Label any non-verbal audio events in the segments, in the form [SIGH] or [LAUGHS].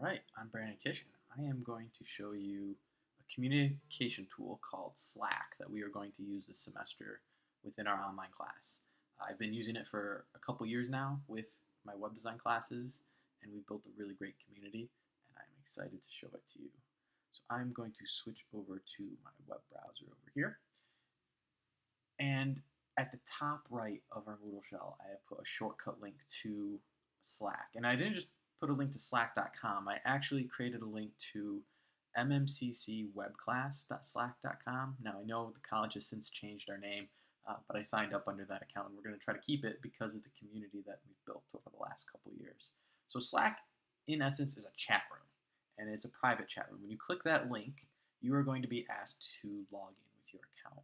All right, I'm Brandon Kish, and I am going to show you a communication tool called Slack that we are going to use this semester within our online class. I've been using it for a couple years now with my web design classes, and we've built a really great community, and I'm excited to show it to you. So I'm going to switch over to my web browser over here. And at the top right of our Moodle shell, I have put a shortcut link to Slack. And I didn't just put a link to slack.com. I actually created a link to mmccwebclass.slack.com. Now I know the college has since changed our name, uh, but I signed up under that account and we're going to try to keep it because of the community that we've built over the last couple years. So Slack, in essence, is a chat room and it's a private chat room. When you click that link, you are going to be asked to log in with your account.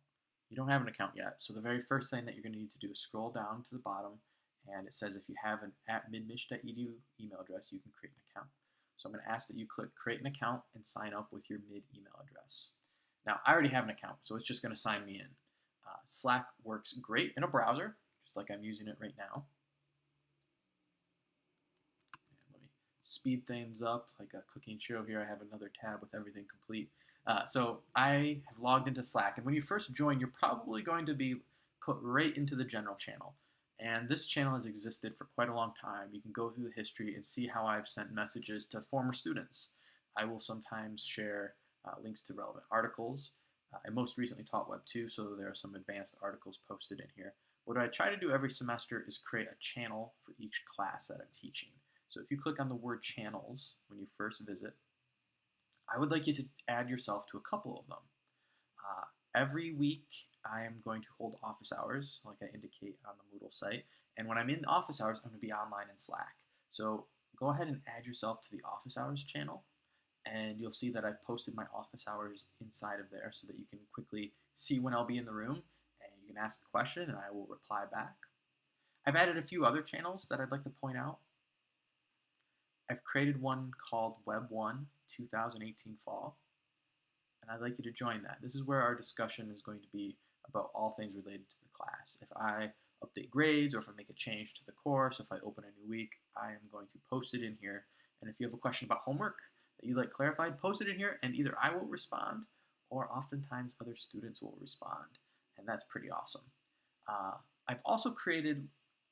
You don't have an account yet, so the very first thing that you're going to need to do is scroll down to the bottom and it says if you have an at midmich.edu email address, you can create an account. So I'm going to ask that you click create an account and sign up with your mid email address. Now, I already have an account, so it's just going to sign me in. Uh, Slack works great in a browser, just like I'm using it right now. And let me speed things up like a cooking show here. I have another tab with everything complete. Uh, so I have logged into Slack, and when you first join, you're probably going to be put right into the general channel. And this channel has existed for quite a long time. You can go through the history and see how I've sent messages to former students. I will sometimes share uh, links to relevant articles. Uh, I most recently taught Web 2, so there are some advanced articles posted in here. What I try to do every semester is create a channel for each class that I'm teaching. So if you click on the word channels when you first visit, I would like you to add yourself to a couple of them. Uh, every week I am going to hold office hours, like I indicate on the Moodle site. And when I'm in office hours, I'm going to be online in Slack. So go ahead and add yourself to the office hours channel. And you'll see that I've posted my office hours inside of there so that you can quickly see when I'll be in the room. And you can ask a question and I will reply back. I've added a few other channels that I'd like to point out. I've created one called Web 1 2018 Fall and I'd like you to join that. This is where our discussion is going to be about all things related to the class. If I update grades or if I make a change to the course, if I open a new week, I am going to post it in here. And if you have a question about homework that you'd like clarified, post it in here and either I will respond or oftentimes other students will respond. And that's pretty awesome. Uh, I've also created,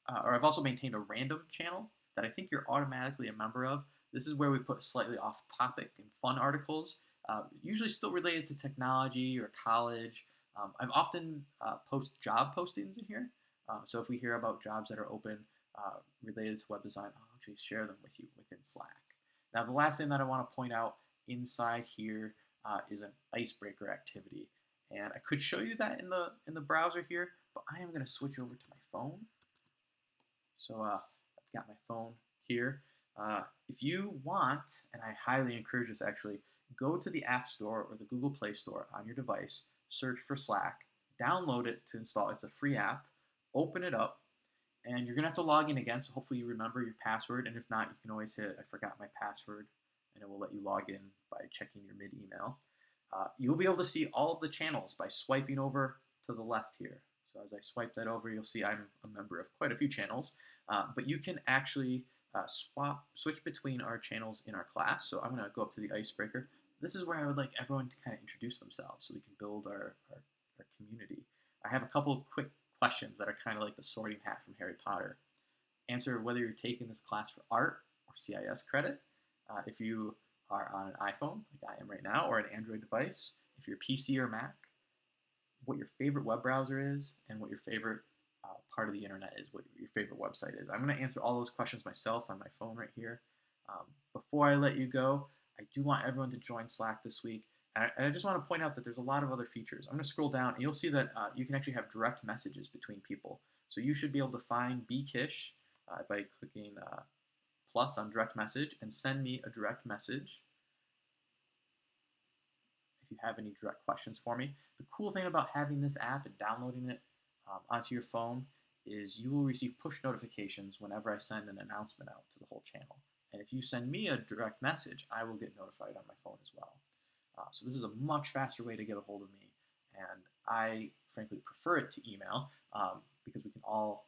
uh, or I've also maintained a random channel that I think you're automatically a member of. This is where we put slightly off topic and fun articles, uh, usually still related to technology or college, um, I've often uh, post job postings in here. Uh, so if we hear about jobs that are open uh, related to web design, I'll actually share them with you within Slack. Now the last thing that I want to point out inside here uh, is an icebreaker activity. And I could show you that in the in the browser here, but I am going to switch over to my phone. So uh, I've got my phone here. Uh, if you want, and I highly encourage this actually, go to the App Store or the Google Play Store on your device search for Slack, download it to install. It's a free app. Open it up, and you're gonna have to log in again. So hopefully you remember your password, and if not, you can always hit "I forgot my password," and it will let you log in by checking your mid email. Uh, you'll be able to see all of the channels by swiping over to the left here. So as I swipe that over, you'll see I'm a member of quite a few channels, uh, but you can actually uh, swap, switch between our channels in our class. So I'm gonna go up to the icebreaker this is where I would like everyone to kind of introduce themselves so we can build our, our, our community. I have a couple quick questions that are kind of like the sorting hat from Harry Potter. Answer whether you're taking this class for art or CIS credit. Uh, if you are on an iPhone, like I am right now, or an Android device, if you're PC or Mac, what your favorite web browser is, and what your favorite uh, part of the internet is, what your favorite website is. I'm going to answer all those questions myself on my phone right here. Um, before I let you go, I do want everyone to join Slack this week. And I, and I, just want to point out that there's a lot of other features. I'm going to scroll down and you'll see that uh, you can actually have direct messages between people. So you should be able to find bkish uh, by clicking uh, plus on direct message and send me a direct message if you have any direct questions for me. The cool thing about having this app and downloading it um, onto your phone is you will receive push notifications whenever I send an announcement out to the whole channel. And if you send me a direct message, I will get notified on my phone as well. Uh, so this is a much faster way to get a hold of me. And I frankly prefer it to email um, because we can all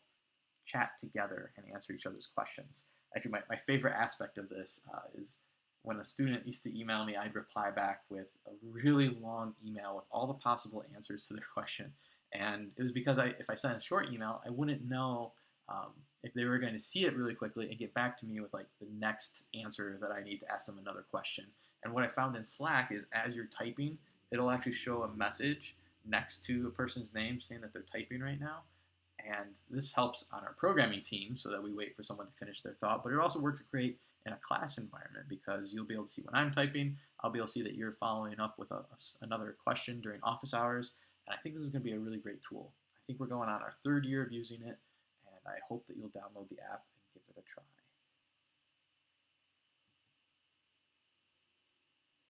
chat together and answer each other's questions. Actually, my, my favorite aspect of this uh, is when a student used to email me, I'd reply back with a really long email with all the possible answers to their [LAUGHS] question. And it was because I, if I sent a short email, I wouldn't know um, if they were going to see it really quickly and get back to me with like the next answer that I need to ask them another question. And what I found in Slack is as you're typing, it'll actually show a message next to a person's name saying that they're typing right now. And this helps on our programming team so that we wait for someone to finish their thought. But it also works great in a class environment because you'll be able to see when I'm typing. I'll be able to see that you're following up with a, another question during office hours. And I think this is going to be a really great tool. I think we're going on our third year of using it, and I hope that you'll download the app and give it a try.